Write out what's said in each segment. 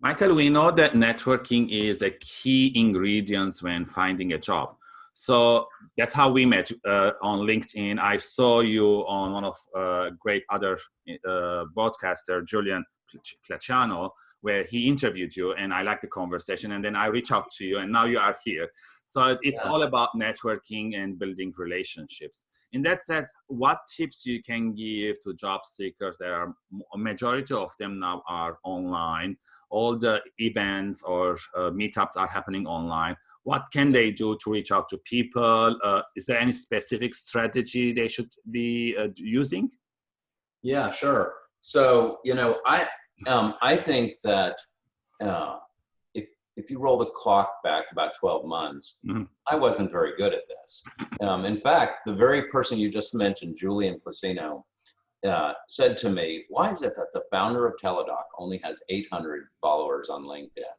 Michael, we know that networking is a key ingredient when finding a job. So that's how we met uh, on LinkedIn. I saw you on one of uh, great other uh, broadcaster, Julian Placiano, where he interviewed you, and I liked the conversation. And then I reached out to you, and now you are here. So it's yeah. all about networking and building relationships. In that sense, what tips you can give to job seekers? There are a majority of them now are online. All the events or uh, meetups are happening online what can they do to reach out to people? Uh, is there any specific strategy they should be uh, using? Yeah, sure. So, you know, I, um, I think that uh, if, you roll the clock back about 12 months, mm -hmm. I wasn't very good at this. Um, in fact, the very person you just mentioned, Julian Placino, uh, said to me, why is it that the founder of Teladoc only has 800 followers on LinkedIn?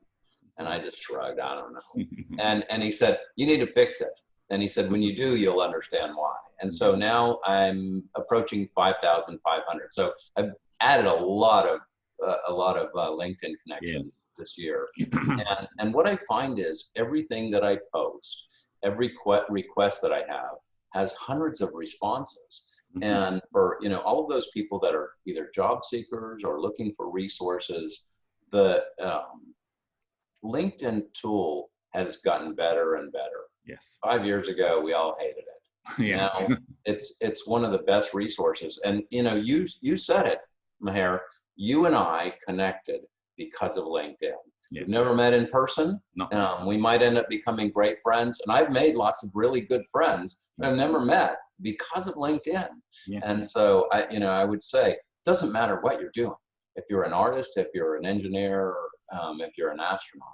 And I just shrugged, I don't know. and, and he said, you need to fix it. And he said, when you do, you'll understand why. And so now I'm approaching 5,500. So I've added a lot of, uh, a lot of uh, LinkedIn connections yeah. This year. and, and what I find is everything that I post, every request that I have has hundreds of responses. Mm -hmm. And for, you know, all of those people that are either job seekers or looking for resources, the, um, LinkedIn tool has gotten better and better. Yes. Five years ago, we all hated it. yeah. Now it's it's one of the best resources. And you know, you you said it, Maher. You and I connected because of LinkedIn. Yes. We've never met in person. No. Um, we might end up becoming great friends. And I've made lots of really good friends that I've never met because of LinkedIn. Yeah. And so I, you know, I would say, it doesn't matter what you're doing. If you're an artist, if you're an engineer, um, if you're an astronaut,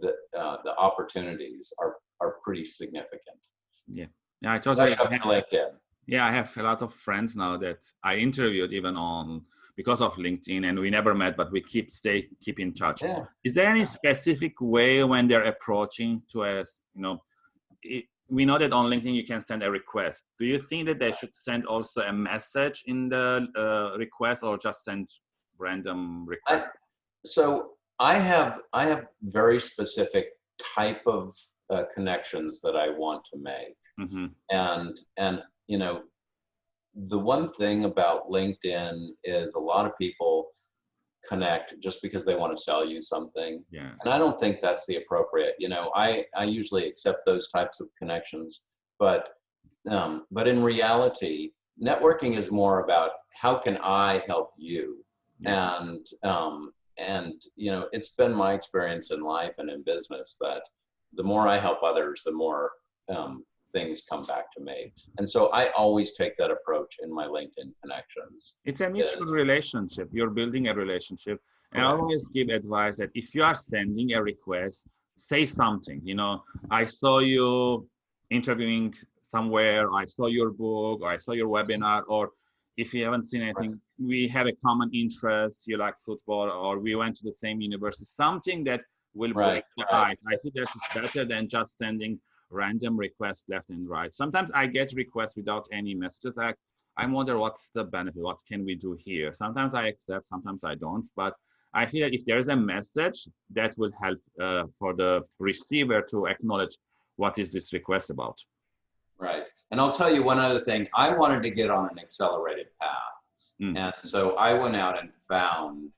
the, uh, the opportunities are, are pretty significant. Yeah, yeah, I totally. Have, LinkedIn. Yeah, I have a lot of friends now that I interviewed even on because of LinkedIn, and we never met, but we keep stay keep in touch. Yeah. Is there any specific way when they're approaching to us? You know, it, we know that on LinkedIn you can send a request. Do you think that they should send also a message in the uh, request, or just send random request? I, so I have I have very specific type of uh, connections that I want to make, mm -hmm. and and you know, the one thing about LinkedIn is a lot of people connect just because they want to sell you something. Yeah. And I don't think that's the appropriate. You know, I I usually accept those types of connections, but um, but in reality, networking is more about how can I help you, yeah. and um, and you know it's been my experience in life and in business that the more i help others the more um, things come back to me and so i always take that approach in my linkedin connections it's a mutual relationship you're building a relationship and i always give advice that if you are sending a request say something you know i saw you interviewing somewhere i saw your book or i saw your webinar or if you haven't seen anything, right. we have a common interest. You like football, or we went to the same university. Something that will right. break the ice. I think that's better than just sending random requests left and right. Sometimes I get requests without any messages. Like I wonder what's the benefit. What can we do here? Sometimes I accept, sometimes I don't. But I feel that if there is a message, that will help uh, for the receiver to acknowledge what is this request about. Right. And I'll tell you one other thing. I wanted to get on an accelerated path. Mm. And so I went out and found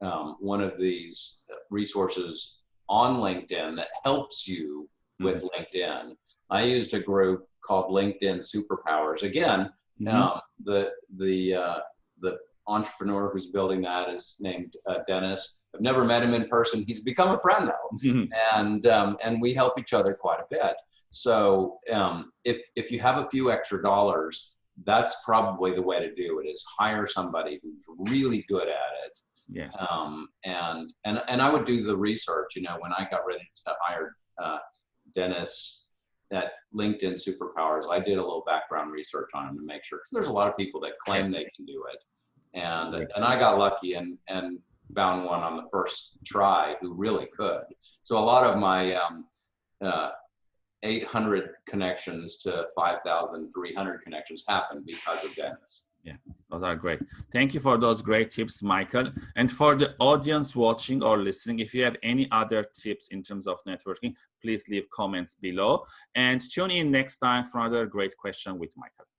um, one of these resources on LinkedIn that helps you. With LinkedIn. I used a group called LinkedIn Superpowers. Again, mm -hmm. um, the the uh, the entrepreneur who's building that is named uh, Dennis. I've never met him in person. He's become a friend though, -hmm. and um, and we help each other quite a bit. So um, if, if you have a few extra dollars, that's probably the way to do it is hire somebody who's really good at it. Yes. Um, and, and, and I would do the research, you know, when I got ready to hire uh, Dennis at LinkedIn Superpowers, I did a little background research on him to make sure, because there's a lot of people that claim they can do it. And, and I got lucky and, and found one on the first try who really could. So a lot of my um, uh, 800 connections to 5,300 connections happened because of Dennis. Yeah, those are great. Thank you for those great tips, Michael. And for the audience watching or listening, if you have any other tips in terms of networking, please leave comments below and tune in next time for another great question with Michael.